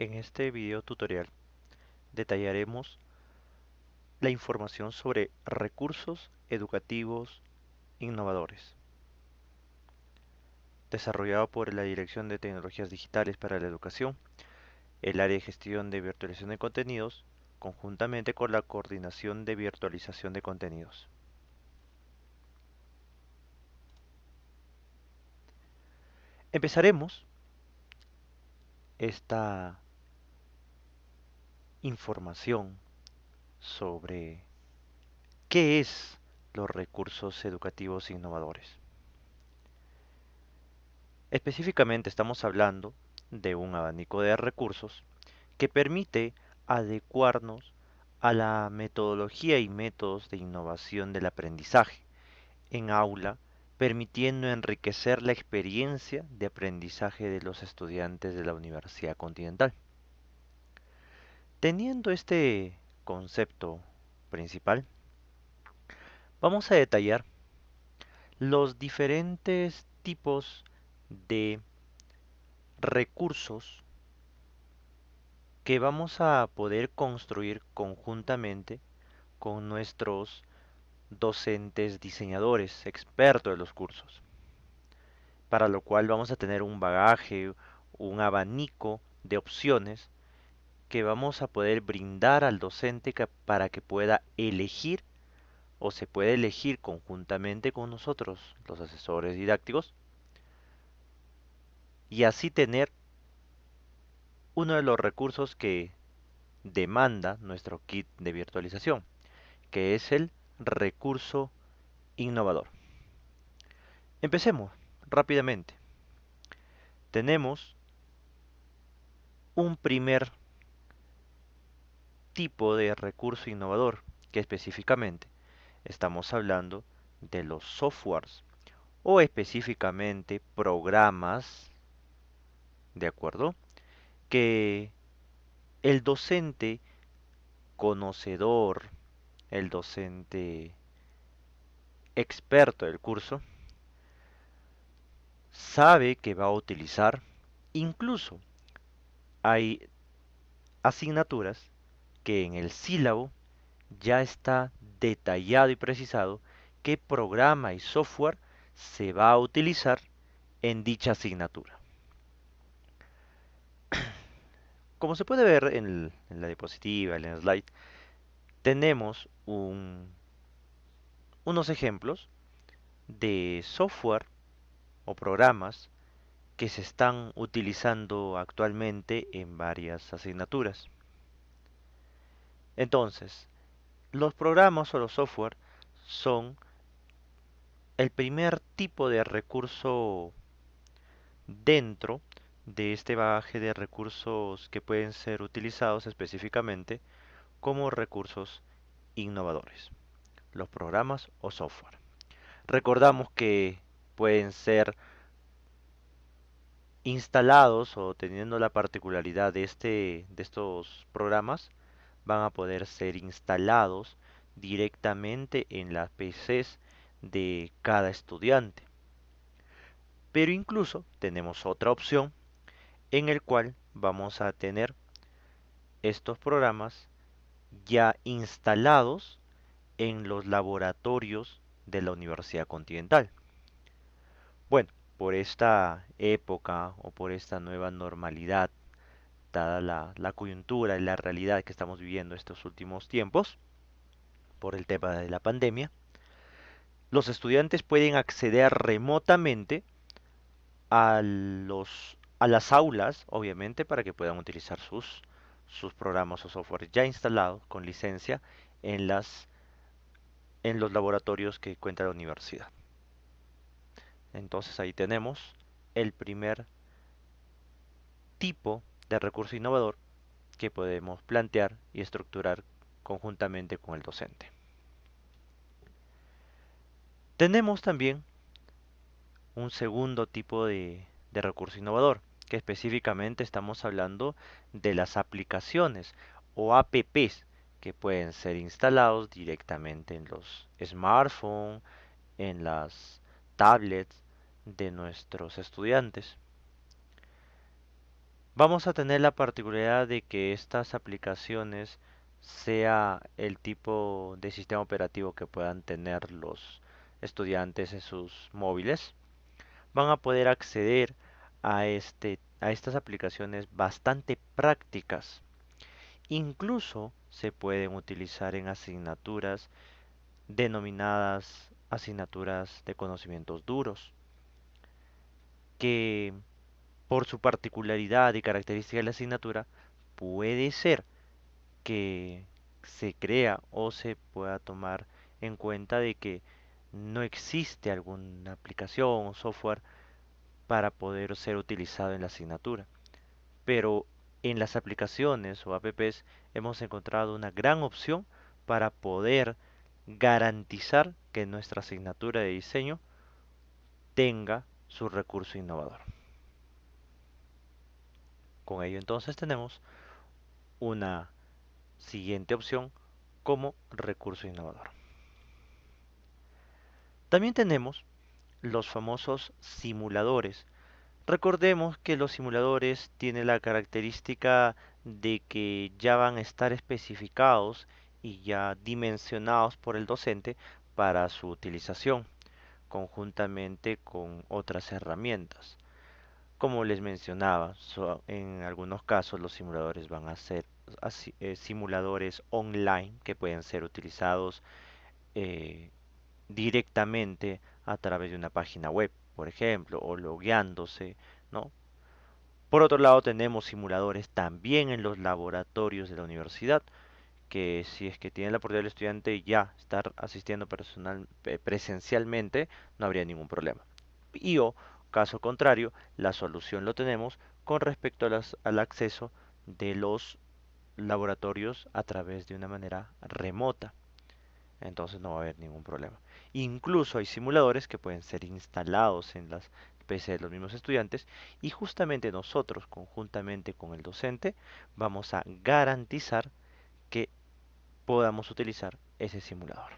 En este video tutorial detallaremos la información sobre recursos educativos innovadores desarrollado por la Dirección de Tecnologías Digitales para la Educación, el área de gestión de virtualización de contenidos, conjuntamente con la coordinación de virtualización de contenidos. Empezaremos esta información sobre qué es los recursos educativos innovadores. Específicamente estamos hablando de un abanico de recursos que permite adecuarnos a la metodología y métodos de innovación del aprendizaje en aula permitiendo enriquecer la experiencia de aprendizaje de los estudiantes de la Universidad Continental. Teniendo este concepto principal, vamos a detallar los diferentes tipos de recursos que vamos a poder construir conjuntamente con nuestros docentes diseñadores, expertos de los cursos, para lo cual vamos a tener un bagaje, un abanico de opciones que vamos a poder brindar al docente para que pueda elegir o se puede elegir conjuntamente con nosotros, los asesores didácticos, y así tener uno de los recursos que demanda nuestro kit de virtualización, que es el recurso innovador. Empecemos rápidamente. Tenemos un primer tipo de recurso innovador que específicamente estamos hablando de los softwares o específicamente programas, ¿de acuerdo? Que el docente conocedor el docente experto del curso sabe que va a utilizar, incluso hay asignaturas que en el sílabo ya está detallado y precisado qué programa y software se va a utilizar en dicha asignatura. Como se puede ver en, la diapositiva, en el slide, tenemos unos ejemplos de software o programas que se están utilizando actualmente en varias asignaturas. Entonces, los programas o los software son el primer tipo de recurso dentro de este bagaje de recursos que pueden ser utilizados específicamente como recursos innovadores, los programas o software. Recordamos que pueden ser instalados o teniendo la particularidad de, este, de estos programas, van a poder ser instalados directamente en las PCs de cada estudiante. Pero incluso tenemos otra opción en el cual vamos a tener estos programas ya instalados en los laboratorios de la Universidad Continental. Bueno, por esta época o por esta nueva normalidad, dada la, coyuntura y la realidad que estamos viviendo estos últimos tiempos, por el tema de la pandemia, los estudiantes pueden acceder remotamente a, los, a las aulas, obviamente, para que puedan utilizar sus sus programas o software ya instalados con licencia en, las, en los laboratorios que cuenta la universidad. Entonces ahí tenemos el primer tipo de recurso innovador que podemos plantear y estructurar conjuntamente con el docente. Tenemos también un segundo tipo de, recurso innovador, que específicamente estamos hablando de las aplicaciones o apps que pueden ser instalados directamente en los smartphones, en las tablets de nuestros estudiantes. Vamos a tener la particularidad de que estas aplicaciones sea el tipo de sistema operativo que puedan tener los estudiantes en sus móviles. Van a poder acceder a, este, a estas aplicaciones bastante prácticas. Incluso se pueden utilizar en asignaturas denominadas asignaturas de conocimientos duros, que por su particularidad y característica de la asignatura puede ser que se crea o se pueda tomar en cuenta de que no existe alguna aplicación o software para poder ser utilizado en la asignatura. Pero en las aplicaciones o apps hemos encontrado una gran opción para poder garantizar que nuestra asignatura de diseño tenga su recurso innovador. Con ello entonces tenemos una siguiente opción como recurso innovador. También tenemos los famosos simuladores. Recordemos que los simuladores tienen la característica de que ya van a estar especificados y ya dimensionados por el docente para su utilización conjuntamente con otras herramientas. Como les mencionaba, en algunos casos los simuladores van a ser eh, simuladores online que pueden ser utilizados eh, directamente a través de una página web, por ejemplo, o logueándose. Por otro lado, tenemos simuladores también en los laboratorios de la universidad, que si es que tiene la oportunidad del estudiante ya estar asistiendo personal, presencialmente, no habría ningún problema. Y o, caso contrario, la solución lo tenemos con respecto al acceso de los laboratorios a través de una manera remota. Entonces no va a haber ningún problema. Incluso hay simuladores que pueden ser instalados en las PC de los mismos estudiantes y justamente nosotros, conjuntamente con el docente, vamos a garantizar que podamos utilizar ese simulador.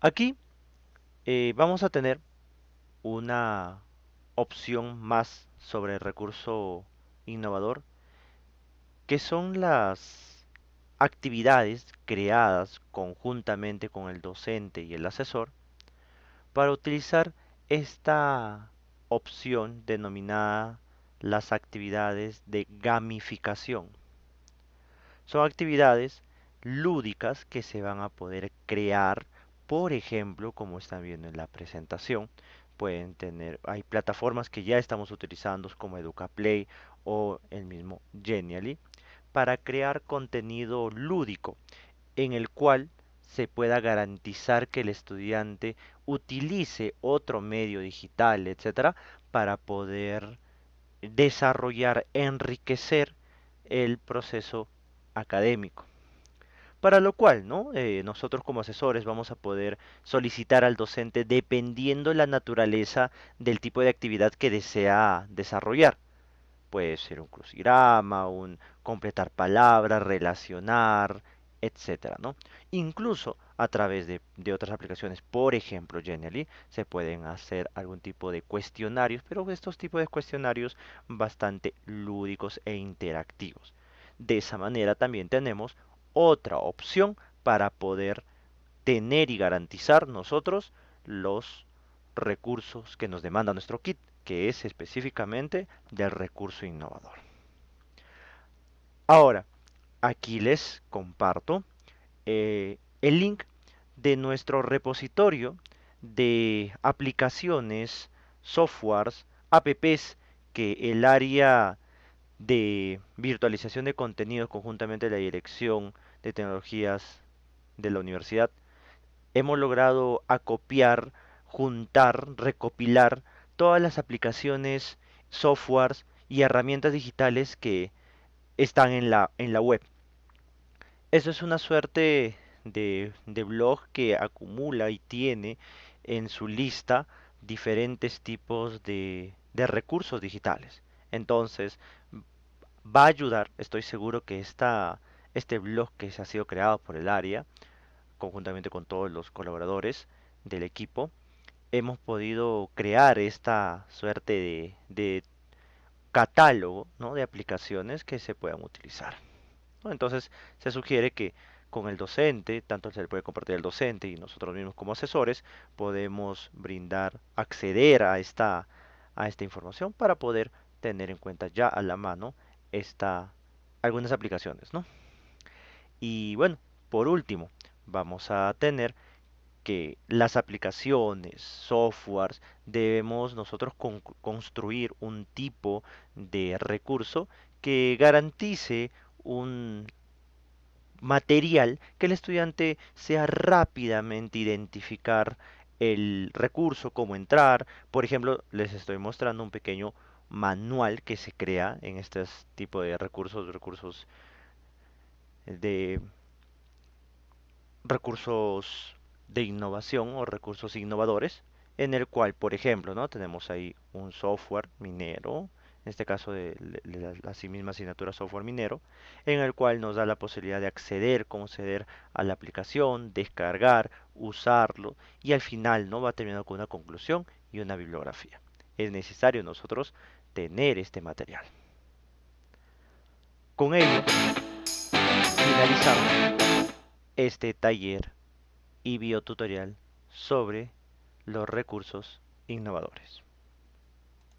Aquí eh, vamos a tener una opción más sobre el recurso innovador, que son las actividades creadas conjuntamente con el docente y el asesor para utilizar esta opción denominada las actividades de gamificación. Son actividades lúdicas que se van a poder crear, por ejemplo, como están viendo en la presentación, pueden tener, hay plataformas que ya estamos utilizando como EducaPlay o el mismo Genially para crear contenido lúdico en el cual se pueda garantizar que el estudiante utilice otro medio digital, etcétera, para poder desarrollar, enriquecer el proceso académico. Para lo cual, ¿no? Eh, nosotros como asesores vamos a poder solicitar al docente dependiendo la naturaleza del tipo de actividad que desea desarrollar. Puede ser un crucigrama, un completar palabras, relacionar, etcétera, ¿no? Incluso a través de, de, otras aplicaciones, por ejemplo, Genially, se pueden hacer algún tipo de cuestionarios, pero estos tipos de cuestionarios bastante lúdicos e interactivos. De esa manera también tenemos otra opción para poder tener y garantizar nosotros los recursos que nos demanda nuestro kit, que es específicamente del recurso innovador. Ahora, aquí les comparto eh, el link de nuestro repositorio de aplicaciones, softwares, apps que el área de virtualización de contenidos conjuntamente la Dirección de Tecnologías de la universidad, hemos logrado acopiar, juntar, recopilar todas las aplicaciones, softwares y herramientas digitales que están en la, en la web. Eso es una suerte de, de blog que acumula y tiene en su lista diferentes tipos de, de recursos digitales. Entonces, va a ayudar, estoy seguro que esta, este blog que se ha sido creado por el área, conjuntamente con todos los colaboradores del equipo, hemos podido crear esta suerte de, de catálogo, ¿no? de aplicaciones que se puedan utilizar. Entonces se sugiere que con el docente, tanto se le puede compartir el docente y nosotros mismos como asesores, podemos brindar, acceder a esta, a esta información para poder tener en cuenta ya a la mano esta, algunas aplicaciones, ¿no? Y bueno, por último, vamos a tener que las aplicaciones, softwares, debemos nosotros con- construir un tipo de recurso que garantice un material que el estudiante sea rápidamente identificar el recurso, cómo entrar. Por ejemplo, les estoy mostrando un pequeño manual que se crea en este tipo de recursos, recursos de recursos de innovación o recursos innovadores, en el cual, por ejemplo, ¿no? tenemos ahí un software minero, en este caso de, la, misma asignatura software minero, en el cual nos da la posibilidad de acceder, conceder a la aplicación, descargar, usarlo y al final no va terminando con una conclusión y una bibliografía. Es necesario nosotros tener este material. Con ello finalizamos este taller y biotutorial sobre los recursos innovadores.